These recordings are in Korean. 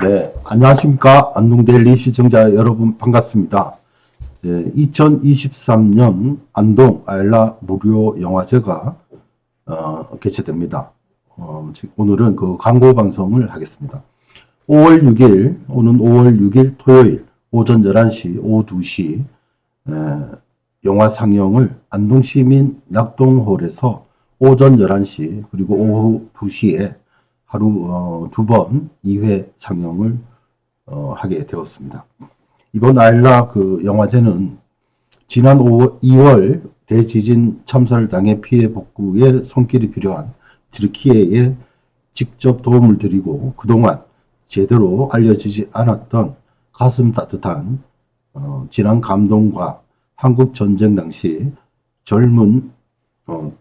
네, 안녕하십니까. 안동데일리 시청자 여러분 반갑습니다. 네, 2023년 안동 아일라 무료 영화제가 어, 개최됩니다. 어, 즉, 오늘은 그 광고 방송을 하겠습니다. 5월 6일, 오는 5월 6일 토요일 오전 11시, 오후 2시 에, 영화 상영을 안동시민 낙동홀에서 오전 11시 그리고 오후 2시에 하루 어, 두번 2회 상영을 어, 하게 되었습니다. 이번 아일라 그 영화제는 지난 5, 2월 대지진 참사를 당해 피해 복구에 손길이 필요한 트르키예에 직접 도움을 드리고 그동안 제대로 알려지지 않았던 가슴 따뜻한 어, 지난 감동과 한국 전쟁 당시 젊은 어,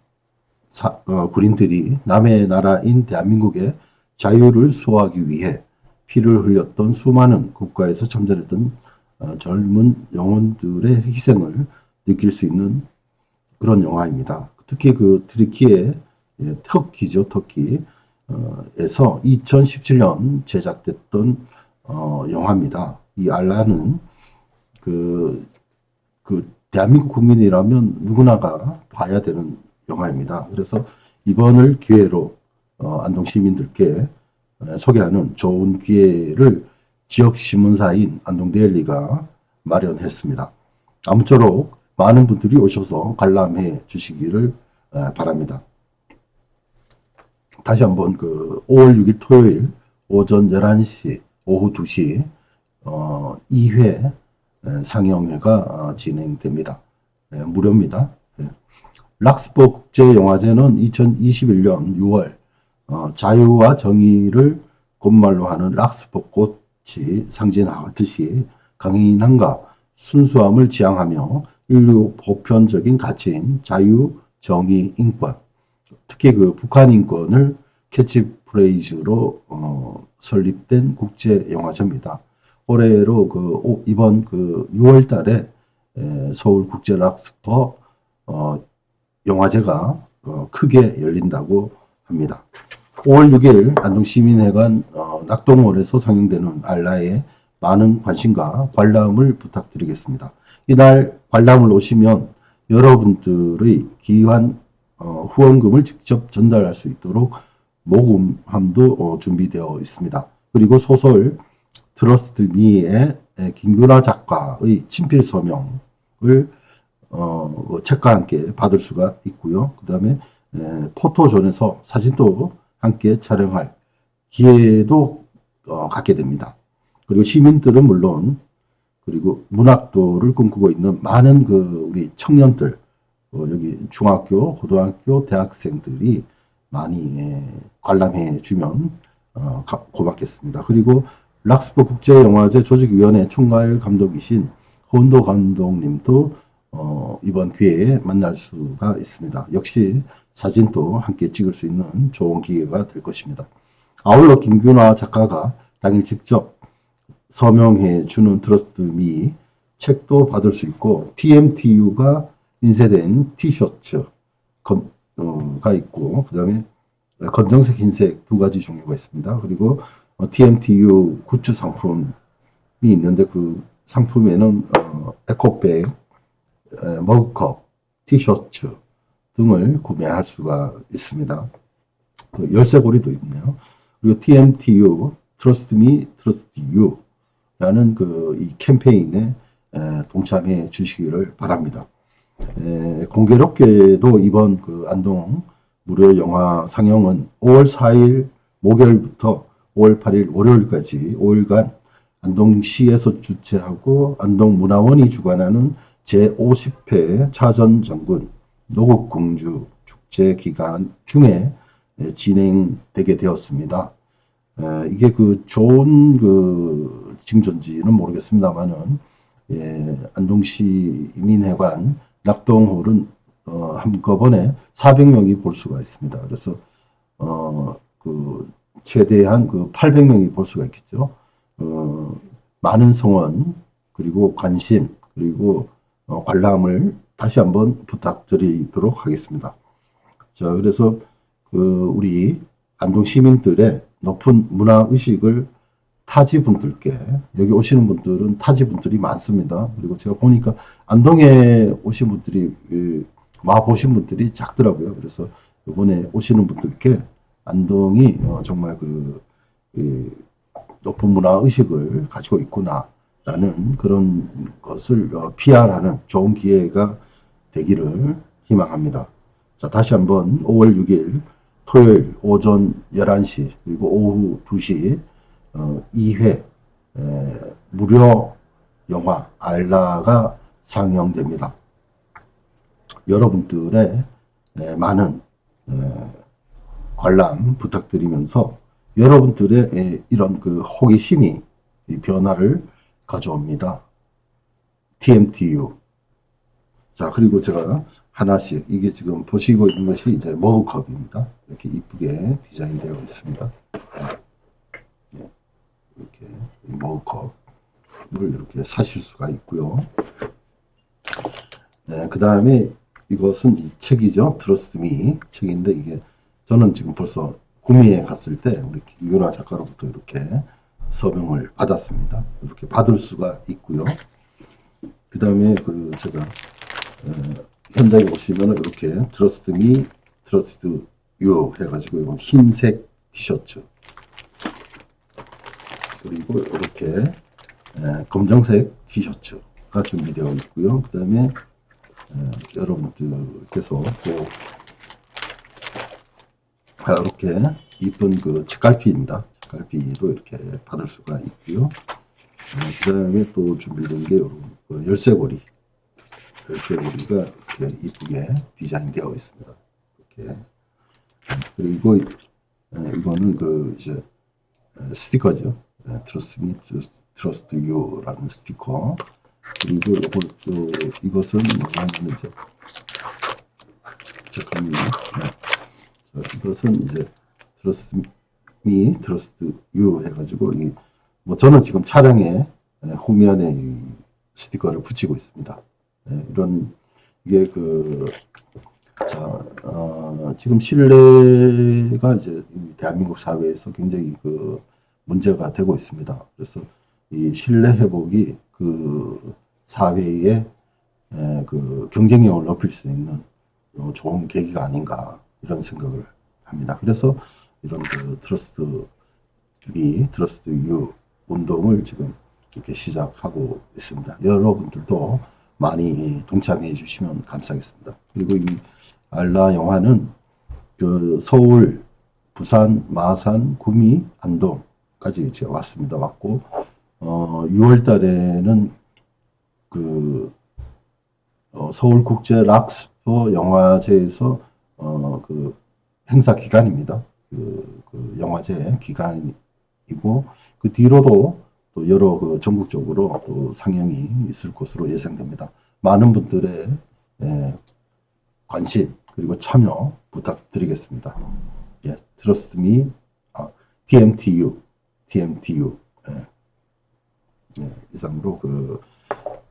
사, 어, 군인들이 남의 나라인 대한민국의 자유를 수호하기 위해 피를 흘렸던 수많은 국가에서 참전했던 어, 젊은 영혼들의 희생을 느낄 수 있는 그런 영화입니다. 특히 그 트리키의 예, 터키죠, 터키. 어, 에서 2017년 제작됐던 어, 영화입니다. 이 알라는 그, 그 대한민국 국민이라면 누구나가 봐야 되는 영화입니다. 그래서 이번을 기회로 어, 안동 시민들께 소개하는 좋은 기회를 지역 신문사인 안동데일리가 마련했습니다. 아무쪼록 많은 분들이 오셔서 관람해 주시기를 바랍니다. 다시 한번 그 5월 6일 토요일 오전 11시 오후 2시 어 2회 상영회가 어, 진행됩니다. 무료입니다. 락스버 국제영화제는 2021년 6월 어, 자유와 정의를 곧말로 하는 락스버 꽃이 상징하듯이 강인함과 순수함을 지향하며 인류 보편적인 가치인 자유, 정의, 인권 특히 그 북한 인권을 캐치프레이즈로 어, 설립된 국제영화제입니다. 올해로 그 이번 그 6월 달에 서울 국제 락스퍼 어, 영화제가 어, 크게 열린다고 합니다. 5월 6일 안동시민회관 어, 낙동홀에서 상영되는 알라에 많은 관심과 관람을 부탁드리겠습니다. 이날 관람을 오시면 여러분들의 귀한 어, 후원금을 직접 전달할 수 있도록 모금함도 어, 준비되어 있습니다. 그리고 소설 Trust Me의 김규라 작가의 친필 서명을 어, 뭐 책과 함께 받을 수가 있고요. 그 다음에 포토존에서 사진도 함께 촬영할 기회도 어, 갖게 됩니다. 그리고 시민들은 물론 그리고 문학도를 꿈꾸고 있는 많은 그 우리 청년들 어, 여기 중학교, 고등학교, 대학생들이 많이 예, 관람해 주면 어, 고맙겠습니다. 그리고 락스버 국제영화제 조직위원회 총괄 감독이신 혼도 감독님도 어, 이번 기회에 만날 수가 있습니다. 역시 사진도 함께 찍을 수 있는 좋은 기회가 될 것입니다. 아울러 김균화 작가가 당일 직접 서명해 주는 Trust Me 책도 받을 수 있고 TMTU가 인쇄된 티셔츠가 어, 있고 그 다음에 검정색, 흰색 두 가지 종류가 있습니다. 그리고 TMTU goods 상품이 있는데 그 상품에는 어, 에코백 머그컵, 티셔츠 등을 구매할 수가 있습니다. 열쇠고리도 있네요. 그리고 TMTU, Trust Me, Trust You 라는 그 이 캠페인에 동참해 주시기를 바랍니다. 공교롭게도 이번 그 안동 무료 영화 상영은 5월 4일 목요일부터 5월 8일 월요일까지 5일간 안동시에서 주최하고 안동문화원이 주관하는 제50회 차전장군 노국공주 축제 기간 중에 진행되게 되었습니다. 이게 그 좋은 그 징조인지는 모르겠습니다만은 예, 안동시 민회관 낙동홀은 어, 한꺼번에 400명이 볼 수가 있습니다. 그래서 어, 그 최대한 그 800명이 볼 수가 있겠죠. 어, 많은 성원 그리고 관심 그리고 어, 관람을 다시 한번 부탁드리도록 하겠습니다. 자, 그래서 그 우리 안동 시민들의 높은 문화 의식을 타지 분들께 여기 오시는 분들은 타지 분들이 많습니다. 그리고 제가 보니까 안동에 오신 분들이 와 보신 분들이 작더라고요. 그래서 이번에 오시는 분들께 안동이 어, 정말 그, 그 높은 문화 의식을 가지고 있구나 라는 그런 것을 어, PR하는 좋은 기회가 되기를 희망합니다. 자, 다시 한번 5월 6일 토요일 오전 11시 그리고 오후 2시 어, 2회 에, 무료 영화 알라가 상영됩니다. 여러분들의 에, 많은 에, 관람 부탁드리면서 여러분들의 에, 이런 그 호기심이 변화를 가져옵니다. TMTU. 자, 그리고 제가 하나씩, 이게 지금 보시고 있는 것이 이제 머그컵입니다. 이렇게 이쁘게 디자인되어 있습니다. 네. 이렇게 머그컵을 이렇게 사실 수가 있고요. 네, 그 다음에 이것은 이 책이죠. Trust Me 책인데 이게 저는 지금 벌써 구미에 갔을 때 우리 김윤아 작가로부터 이렇게 서명을 받았습니다. 이렇게 받을 수가 있고요. 그 다음에 그 제가 어, 현장에 오시면 이렇게 Trust Me, Trust You 해가지고 이건 흰색 티셔츠 그리고 이렇게 에, 검정색 티셔츠가 준비되어 있고요. 그 다음에 여러분들께서 또 이렇게 이쁜 그 책갈피입니다. 책갈피도 이렇게 받을 수가 있고요. 그 다음에 또 준비된 게 그 열쇠고리. 열쇠고리가 이렇게 이쁘게 디자인되어 있습니다. 이렇게. 그리고 이거는 그 이제 스티커죠. trust me, trust you라는 스티커. 그리고 이거, 요, 이것은 뭐냐면 이제 잠깐만요. 네. 이것은 이제 trust me, trust you 해가지고 이 뭐 저는 지금 차량에 후면에 이 스티커를 붙이고 있습니다. 네, 이런 이게 그 자, 어, 지금 신뢰가 이제 대한민국 사회에서 굉장히 그 문제가 되고 있습니다. 그래서 이 신뢰 회복이 그 사회의 그 경쟁력을 높일 수 있는 좋은 계기가 아닌가 이런 생각을 합니다. 그래서 이런 그 trust me, trust you 운동을 지금 이렇게 시작하고 있습니다. 여러분들도 많이 동참해 주시면 감사하겠습니다. 그리고 이 알라 영화는 그 서울, 부산, 마산, 구미, 안동까지 제가 왔습니다. 왔고 어, 6월 달에는 그 어, 서울 국제 락스퍼 영화제에서 어, 그 행사 기간입니다. 그, 그 영화제 기간이고 그 뒤로도 또 여러 그 전국적으로 또 상영이 있을 것으로 예상됩니다. 많은 분들의 예, 관심 그리고 참여 부탁드리겠습니다. 예, 트러스트 미 아, TMTU TMTU 예. 예, 이상으로 그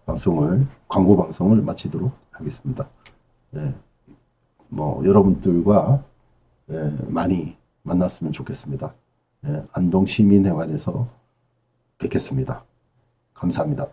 방송을 광고 방송을 마치도록 하겠습니다. 네, 뭐 여러분들과 네, 많이 만났으면 좋겠습니다. 네, 안동 시민회관에서 뵙겠습니다. 감사합니다.